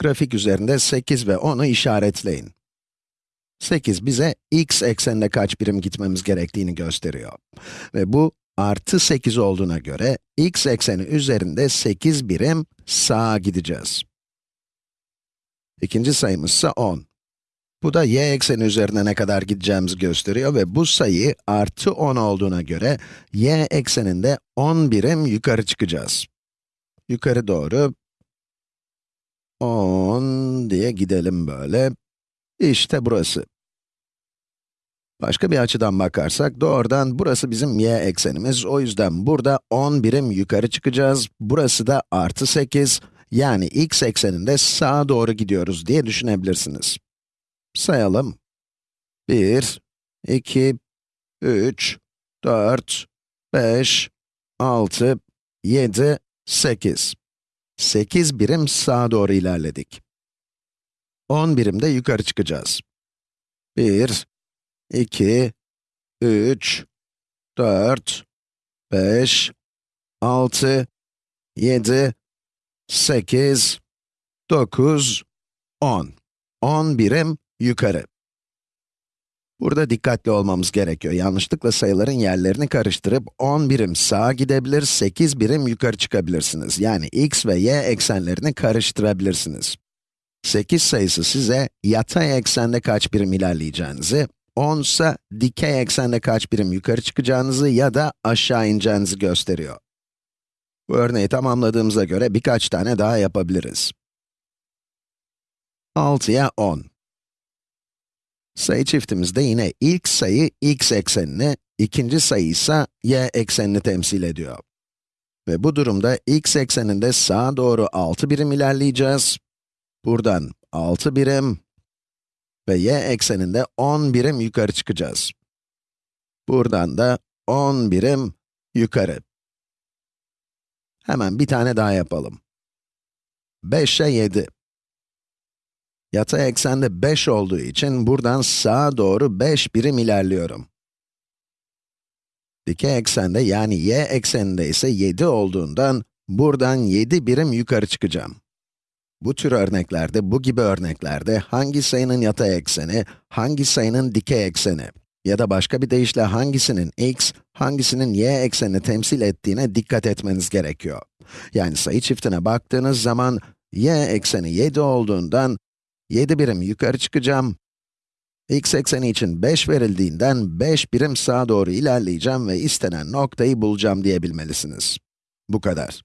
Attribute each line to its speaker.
Speaker 1: Grafik üzerinde 8 ve 10'u işaretleyin. 8 bize x ekseninde kaç birim gitmemiz gerektiğini gösteriyor. Ve bu artı 8 olduğuna göre x ekseni üzerinde 8 birim sağa gideceğiz. İkinci sayımız ise 10. Bu da y ekseni üzerine ne kadar gideceğimizi gösteriyor ve bu sayı artı 10 olduğuna göre y ekseninde 10 birim yukarı çıkacağız. Yukarı doğru 10 diye gidelim böyle. İşte burası. Başka bir açıdan bakarsak, doğrudan burası bizim y eksenimiz. O yüzden burada 10 birim yukarı çıkacağız. Burası da artı 8, yani x ekseninde sağa doğru gidiyoruz diye düşünebilirsiniz. Sayalım. 1, 2, 3, 4, 5, 6, 7, 8. 8 birim sağa doğru ilerledik. 10 birim de yukarı çıkacağız. 1, 2, 3, 4, 5, 6, 7, 8, 9, 10. 10 birim yukarı. Burada dikkatli olmamız gerekiyor. Yanlışlıkla sayıların yerlerini karıştırıp 10 birim sağa gidebilir, 8 birim yukarı çıkabilirsiniz. Yani x ve y eksenlerini karıştırabilirsiniz. 8 sayısı size yatay eksende kaç birim ilerleyeceğinizi, 10 ise dikey eksende kaç birim yukarı çıkacağınızı ya da aşağı ineceğinizi gösteriyor. Bu örneği tamamladığımıza göre birkaç tane daha yapabiliriz. 6'ya 10. Sayı çiftimizde yine ilk sayı x eksenini, ikinci sayı ise y eksenini temsil ediyor. Ve bu durumda x ekseninde sağa doğru 6 birim ilerleyeceğiz. Buradan 6 birim ve y ekseninde 10 birim yukarı çıkacağız. Buradan da 10 birim yukarı. Hemen bir tane daha yapalım. 5'e 7. Yatay eksende 5 olduğu için buradan sağa doğru 5 birim ilerliyorum. Dikey eksende yani y ekseninde ise 7 olduğundan buradan 7 birim yukarı çıkacağım. Bu tür örneklerde, bu gibi örneklerde hangi sayının yatay ekseni, hangi sayının dikey ekseni ya da başka bir deyişle hangisinin x, hangisinin y eksenini temsil ettiğine dikkat etmeniz gerekiyor. Yani sayı çiftine baktığınız zaman y ekseni 7 olduğundan 7 birim yukarı çıkacağım. x ekseni için 5 verildiğinden 5 birim sağa doğru ilerleyeceğim ve istenen noktayı bulacağım diyebilmelisiniz. Bu kadar.